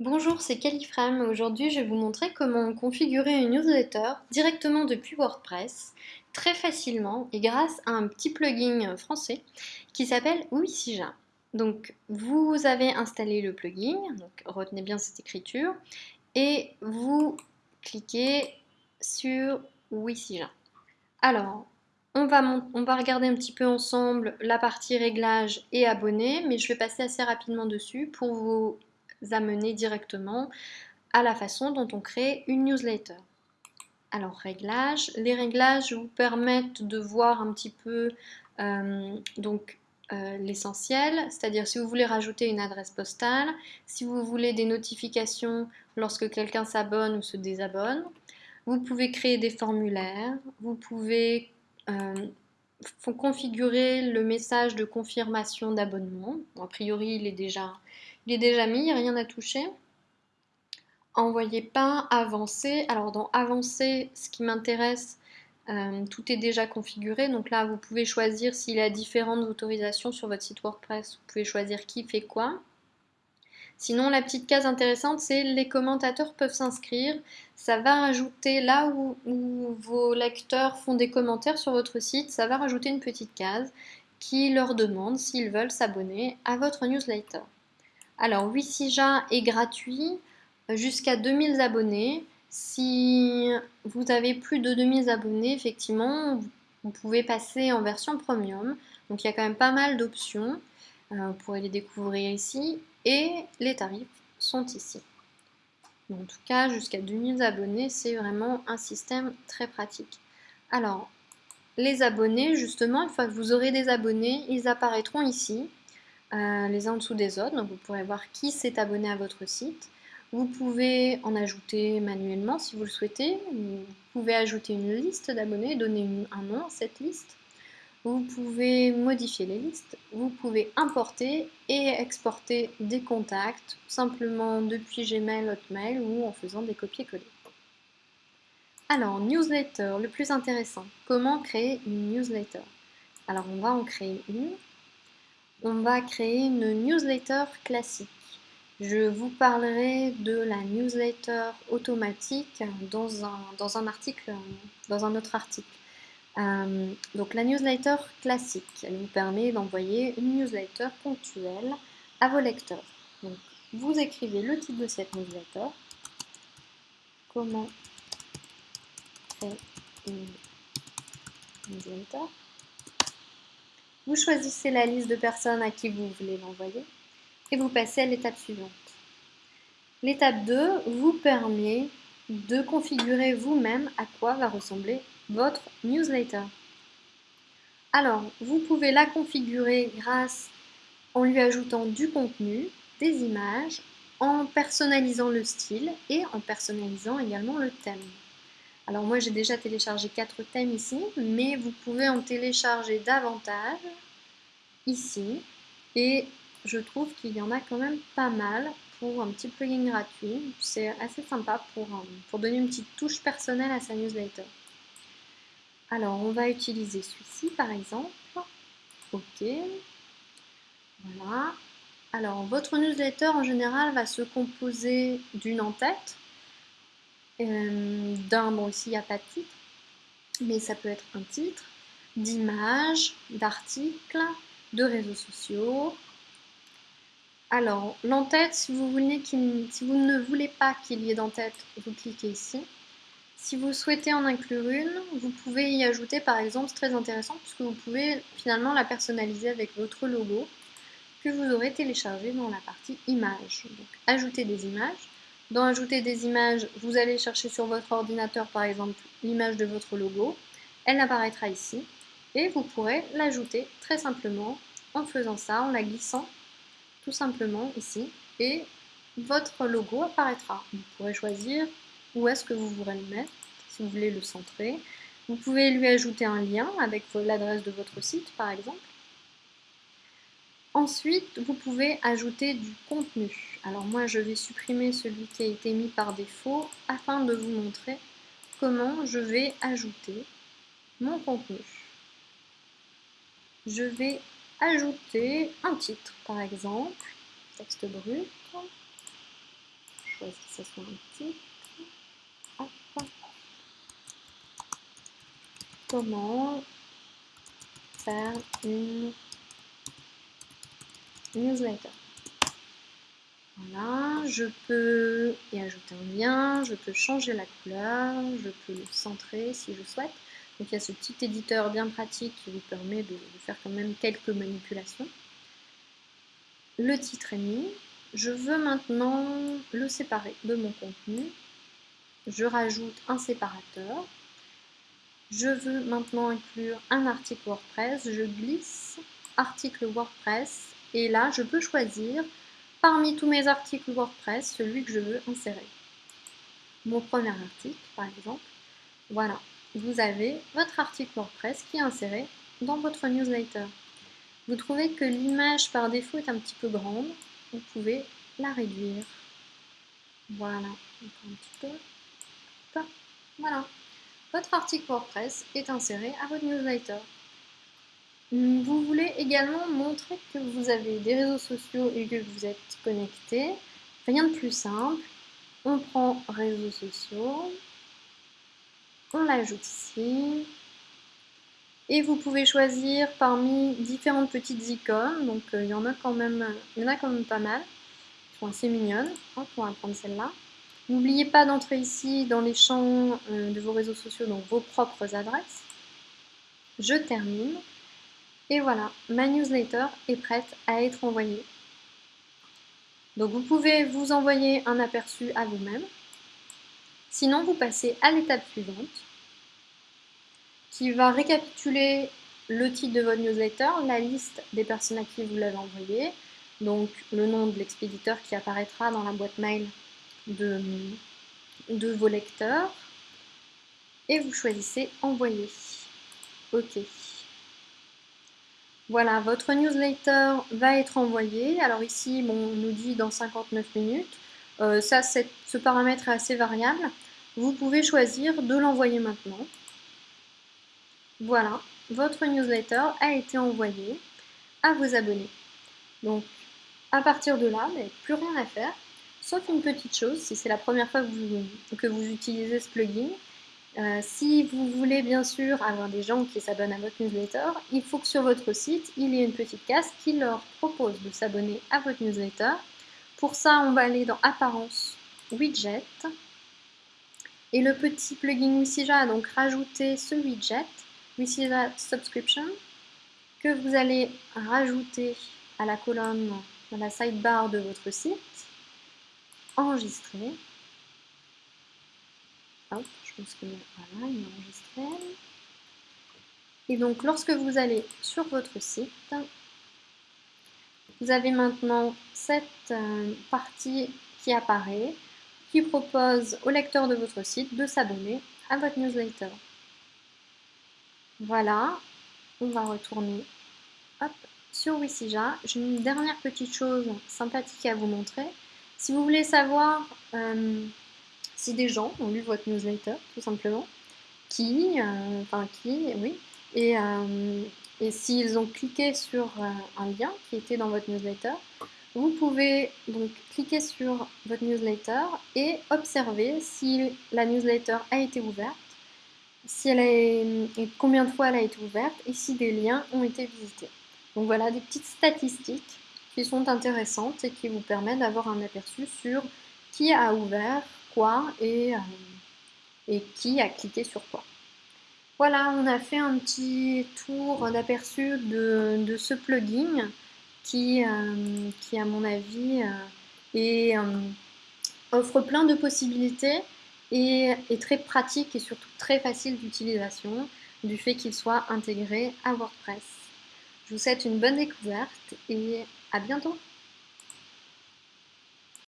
Bonjour, c'est Califrame. Aujourd'hui, je vais vous montrer comment configurer une newsletter directement depuis WordPress, très facilement et grâce à un petit plugin français qui s'appelle Wisija. Donc, vous avez installé le plugin, retenez bien cette écriture, et vous cliquez sur Wisija. Alors, on va, on va regarder un petit peu ensemble la partie réglages et abonnés, mais je vais passer assez rapidement dessus pour vous amener directement à la façon dont on crée une newsletter. Alors réglages, les réglages vous permettent de voir un petit peu euh, donc euh, l'essentiel, c'est-à-dire si vous voulez rajouter une adresse postale, si vous voulez des notifications lorsque quelqu'un s'abonne ou se désabonne, vous pouvez créer des formulaires, vous pouvez euh, configurer le message de confirmation d'abonnement. a priori, il est déjà il est déjà mis, rien à toucher. Envoyer pas, avancer. Alors dans avancer, ce qui m'intéresse, euh, tout est déjà configuré. Donc là, vous pouvez choisir s'il a différentes autorisations sur votre site WordPress. Vous pouvez choisir qui fait quoi. Sinon, la petite case intéressante, c'est les commentateurs peuvent s'inscrire. Ça va rajouter, là où, vos lecteurs font des commentaires sur votre site, ça va rajouter une petite case qui leur demande s'ils veulent s'abonner à votre newsletter. Alors, Wisija est gratuit jusqu'à 2000 abonnés. Si vous avez plus de 2000 abonnés, effectivement, vous pouvez passer en version premium. Donc, il y a quand même pas mal d'options. Euh, vous pourrez les découvrir ici. Et les tarifs sont ici. En tout cas, jusqu'à 2000 abonnés, c'est vraiment un système très pratique. Alors, les abonnés, justement, une fois que vous aurez des abonnés, ils apparaîtront ici. Euh, les uns en dessous des autres. Donc vous pourrez voir qui s'est abonné à votre site. Vous pouvez en ajouter manuellement si vous le souhaitez. Vous pouvez ajouter une liste d'abonnés, donner un nom à cette liste. Vous pouvez modifier les listes. Vous pouvez importer et exporter des contacts simplement depuis Gmail, Hotmail ou en faisant des copier-coller. Alors, newsletter, le plus intéressant. Comment créer une newsletter? Alors, on va en créer une on va créer une newsletter classique. Je vous parlerai de la newsletter automatique dans un, article, dans un autre article. Euh, donc la newsletter classique, elle vous permet d'envoyer une newsletter ponctuelle à vos lecteurs. Donc vous écrivez le titre de cette newsletter, comment créer une newsletter, vous choisissez la liste de personnes à qui vous voulez l'envoyer et vous passez à l'étape suivante. L'étape 2 vous permet de configurer vous-même à quoi va ressembler votre newsletter. Alors, vous pouvez la configurer grâce en lui ajoutant du contenu, des images, en personnalisant le style et en personnalisant également le thème. Alors moi j'ai déjà téléchargé quatre thèmes ici, mais vous pouvez en télécharger davantage ici. Et je trouve qu'il y en a quand même pas mal pour un petit plugin gratuit. C'est assez sympa pour, pour donner une petite touche personnelle à sa newsletter. Alors on va utiliser celui-ci par exemple. Ok. Voilà. Alors votre newsletter en général va se composer d'une en-tête d'un, bon ici il n'y a pas de titre, mais ça peut être un titre, d'images, d'articles, de réseaux sociaux. Alors, l'entête, si vous, si vous ne voulez pas qu'il y ait d'entête, vous cliquez ici. Si vous souhaitez en inclure une, vous pouvez y ajouter par exemple, c'est très intéressant puisque vous pouvez finalement la personnaliser avec votre logo que vous aurez téléchargé dans la partie images. Donc, ajouter des images. Dans Ajouter des images, vous allez chercher sur votre ordinateur par exemple l'image de votre logo. Elle apparaîtra ici et vous pourrez l'ajouter très simplement en faisant ça, en la glissant tout simplement ici et votre logo apparaîtra. Vous pourrez choisir où est-ce que vous voudrez le mettre, si vous voulez le centrer. Vous pouvez lui ajouter un lien avec l'adresse de votre site par exemple. Ensuite, vous pouvez ajouter du contenu. Alors moi, je vais supprimer celui qui a été mis par défaut afin de vous montrer comment je vais ajouter mon contenu. Je vais ajouter un titre, par exemple, texte brut. choisir que ce soit un titre. Comment faire une newsletter. Voilà, je peux y ajouter un lien, je peux changer la couleur, je peux le centrer si je souhaite. Donc il y a ce petit éditeur bien pratique qui vous permet de, faire quand même quelques manipulations. Le titre est mis. Je veux maintenant le séparer de mon contenu. Je rajoute un séparateur. Je veux maintenant inclure un article WordPress. Je glisse article WordPress et là je peux choisir parmi tous mes articles WordPress celui que je veux insérer. Mon premier article par exemple. Voilà, vous avez votre article WordPress qui est inséré dans votre newsletter. Vous trouvez que l'image par défaut est un petit peu grande, vous pouvez la réduire. Voilà, un petit peu. Voilà, votre article WordPress est inséré à votre newsletter. Vous voulez également montrer que vous avez des réseaux sociaux et que vous êtes connecté. Rien de plus simple. On prend réseaux sociaux, on l'ajoute ici. Et vous pouvez choisir parmi différentes petites icônes. Donc euh, il y en a quand même, il y en a quand même pas mal. Elles sont on va prendre celle-là. N'oubliez pas d'entrer ici dans les champs euh, de vos réseaux sociaux, donc vos propres adresses. Je termine. Et voilà, ma newsletter est prête à être envoyée. Donc vous pouvez vous envoyer un aperçu à vous-même. Sinon, vous passez à l'étape suivante, qui va récapituler le titre de votre newsletter, la liste des personnes à qui vous l'avez envoyé, donc le nom de l'expéditeur qui apparaîtra dans la boîte mail de, de vos lecteurs, et vous choisissez Envoyer. OK. Voilà, votre newsletter va être envoyée. Alors ici, on nous dit dans 59 minutes. Euh, ce paramètre est assez variable. Vous pouvez choisir de l'envoyer maintenant. Voilà, votre newsletter a été envoyée à vos abonnés. Donc, à partir de là, n'avez plus rien à faire, sauf une petite chose, si c'est la première fois que vous utilisez ce plugin, euh, si vous voulez bien sûr avoir des gens qui s'abonnent à votre newsletter, il faut que sur votre site, il y ait une petite case qui leur propose de s'abonner à votre newsletter. Pour ça, on va aller dans Apparence, Widget. Et le petit plugin Wisija a donc rajouté ce widget, Wisija Subscription, que vous allez rajouter à la colonne, à la sidebar de votre site, enregistrer. Je pense que voilà, il enregistré. Et donc, lorsque vous allez sur votre site, vous avez maintenant cette euh, partie qui apparaît, qui propose au lecteur de votre site de s'abonner à votre newsletter. Voilà, on va retourner sur Wisija. J'ai une dernière petite chose sympathique à vous montrer. Si vous voulez savoir euh, si des gens ont lu votre newsletter, tout simplement, qui, euh, enfin qui, oui, et, euh, et s'ils ont cliqué sur euh, un lien qui était dans votre newsletter, vous pouvez donc cliquer sur votre newsletter et observer si la newsletter a été ouverte, si elle est, et combien de fois elle a été ouverte et si des liens ont été visités. Donc voilà des petites statistiques qui sont intéressantes et qui vous permettent d'avoir un aperçu sur qui a ouvert, euh, et qui a cliqué sur quoi. Voilà, on a fait un petit tour d'aperçu de, ce plugin qui, euh, qui à mon avis, euh, offre plein de possibilités et est très pratique et surtout très facile d'utilisation du fait qu'il soit intégré à WordPress. Je vous souhaite une bonne découverte et à bientôt